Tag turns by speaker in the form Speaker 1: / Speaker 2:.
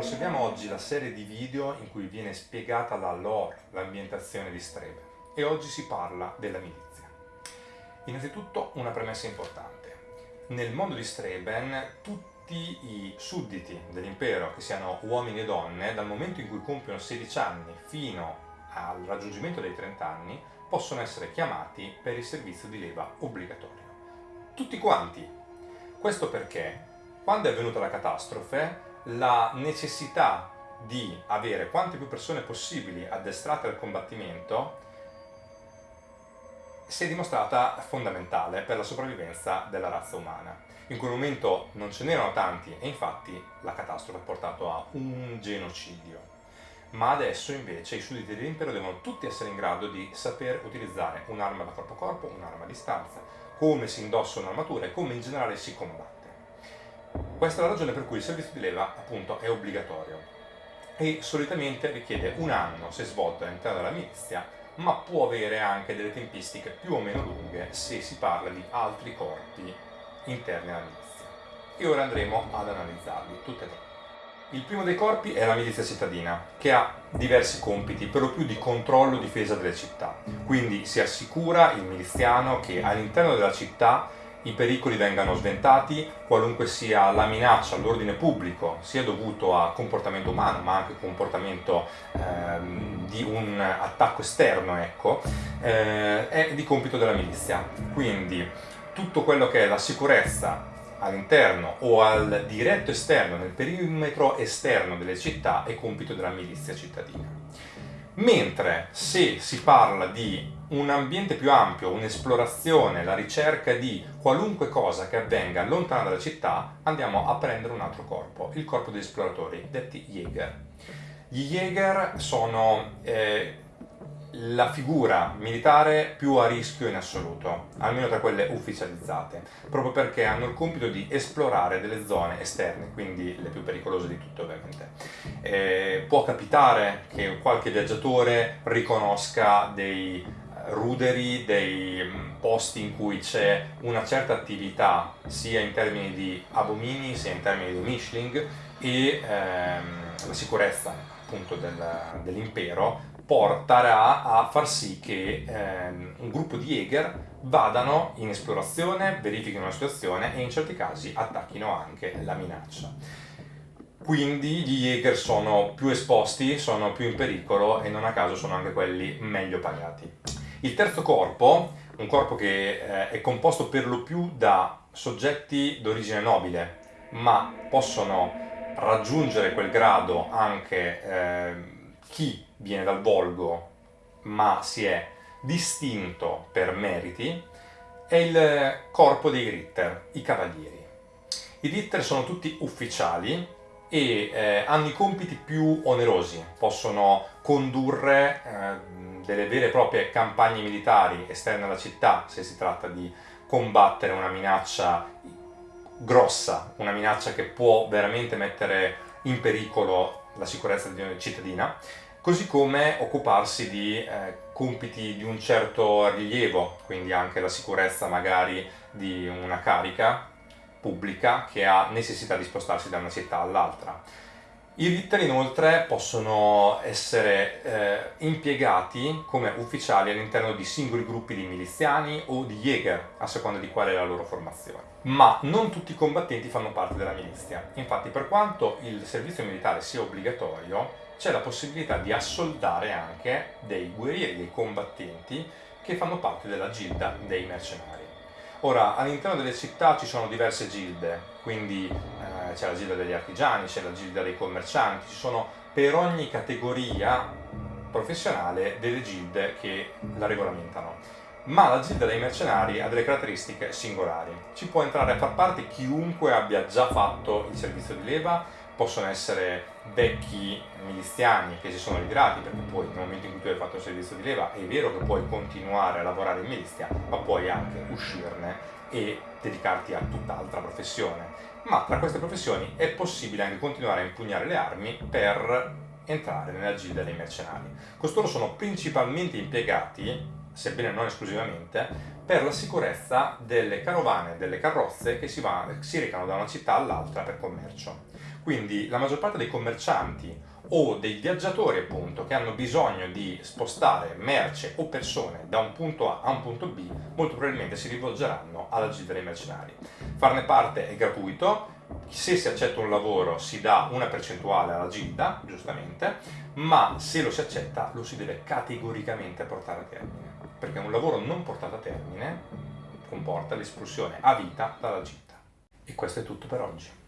Speaker 1: Proseguiamo oggi la serie di video in cui viene spiegata la lore, l'ambientazione di Streben e oggi si parla della milizia. Innanzitutto una premessa importante. Nel mondo di Streben tutti i sudditi dell'impero, che siano uomini e donne, dal momento in cui compiono 16 anni fino al raggiungimento dei 30 anni, possono essere chiamati per il servizio di leva obbligatorio. Tutti quanti. Questo perché quando è avvenuta la catastrofe la necessità di avere quante più persone possibili addestrate al combattimento si è dimostrata fondamentale per la sopravvivenza della razza umana. In quel momento non ce n'erano tanti e infatti la catastrofe ha portato a un genocidio. Ma adesso invece i sudditi dell'impero devono tutti essere in grado di saper utilizzare un'arma da corpo a corpo, un'arma a distanza, come si indossa un'armatura e come in generale si combatte. Questa è la ragione per cui il servizio di leva appunto è obbligatorio e solitamente richiede un anno se svolto all'interno della milizia ma può avere anche delle tempistiche più o meno lunghe se si parla di altri corpi interni alla milizia. E ora andremo ad analizzarli tutti e tre. Il primo dei corpi è la milizia cittadina, che ha diversi compiti, per lo più di controllo e difesa delle città. Quindi si assicura il miliziano che all'interno della città i pericoli vengano sventati, qualunque sia la minaccia all'ordine pubblico, sia dovuto a comportamento umano ma anche comportamento ehm, di un attacco esterno, ecco, eh, è di compito della milizia. Quindi tutto quello che è la sicurezza all'interno o al diretto esterno, nel perimetro esterno delle città, è compito della milizia cittadina. Mentre se si parla di un ambiente più ampio, un'esplorazione, la ricerca di qualunque cosa che avvenga lontano dalla città, andiamo a prendere un altro corpo, il corpo degli esploratori, detti Jäger. Gli Jäger sono eh, la figura militare più a rischio in assoluto, almeno tra quelle ufficializzate, proprio perché hanno il compito di esplorare delle zone esterne, quindi le più pericolose di tutte ovviamente. Eh, può capitare che qualche viaggiatore riconosca dei ruderi, dei mm, posti in cui c'è una certa attività sia in termini di abomini sia in termini di Mishling e ehm, la sicurezza appunto del, dell'impero porterà a far sì che ehm, un gruppo di Jäger vadano in esplorazione, verifichino la situazione e in certi casi attacchino anche la minaccia. Quindi gli Jäger sono più esposti, sono più in pericolo e non a caso sono anche quelli meglio pagati. Il terzo corpo, un corpo che eh, è composto per lo più da soggetti d'origine nobile, ma possono raggiungere quel grado anche eh, chi viene dal volgo ma si è distinto per meriti, è il corpo dei Ritter, i cavalieri. I Ritter sono tutti ufficiali e eh, hanno i compiti più onerosi, possono condurre eh, delle vere e proprie campagne militari esterne alla città se si tratta di combattere una minaccia grossa, una minaccia che può veramente mettere in pericolo la sicurezza cittadina così come occuparsi di eh, compiti di un certo rilievo, quindi anche la sicurezza magari di una carica pubblica che ha necessità di spostarsi da una città all'altra. I Ritter inoltre possono essere eh, impiegati come ufficiali all'interno di singoli gruppi di miliziani o di Jäger, a seconda di quale è la loro formazione. Ma non tutti i combattenti fanno parte della milizia. Infatti per quanto il servizio militare sia obbligatorio, c'è la possibilità di assoldare anche dei guerrieri, dei combattenti che fanno parte della gilda dei mercenari. Ora, all'interno delle città ci sono diverse gilde, quindi eh, c'è la gilda degli artigiani, c'è la gilda dei commercianti, ci sono per ogni categoria professionale delle gilde che la regolamentano. Ma la gilda dei mercenari ha delle caratteristiche singolari. Ci può entrare a far parte chiunque abbia già fatto il servizio di leva possono essere vecchi miliziani che si sono ritirati perché poi nel momento in cui tu hai fatto il servizio di leva è vero che puoi continuare a lavorare in milizia ma puoi anche uscirne e dedicarti a tutt'altra professione ma tra queste professioni è possibile anche continuare a impugnare le armi per entrare nella gilda dei mercenari costoro sono principalmente impiegati sebbene non esclusivamente, per la sicurezza delle carovane, delle carrozze che si, va, si recano da una città all'altra per commercio. Quindi la maggior parte dei commercianti o dei viaggiatori appunto che hanno bisogno di spostare merce o persone da un punto A a un punto B molto probabilmente si rivolgeranno alla gilda dei mercenari. Farne parte è gratuito, se si accetta un lavoro si dà una percentuale alla gilda, giustamente, ma se lo si accetta lo si deve categoricamente portare a termine, perché un lavoro non portato a termine comporta l'espulsione a vita dalla gilda. E questo è tutto per oggi.